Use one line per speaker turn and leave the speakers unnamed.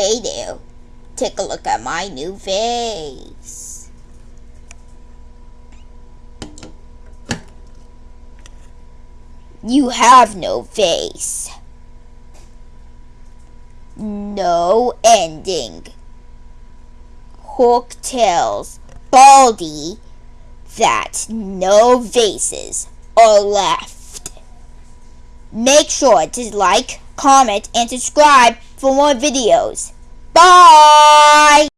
Hey there, take a look at my new face. You have no face. No ending. Hook tails, baldy, that no vases are left. Make sure to like, comment, and subscribe for more videos. Bye!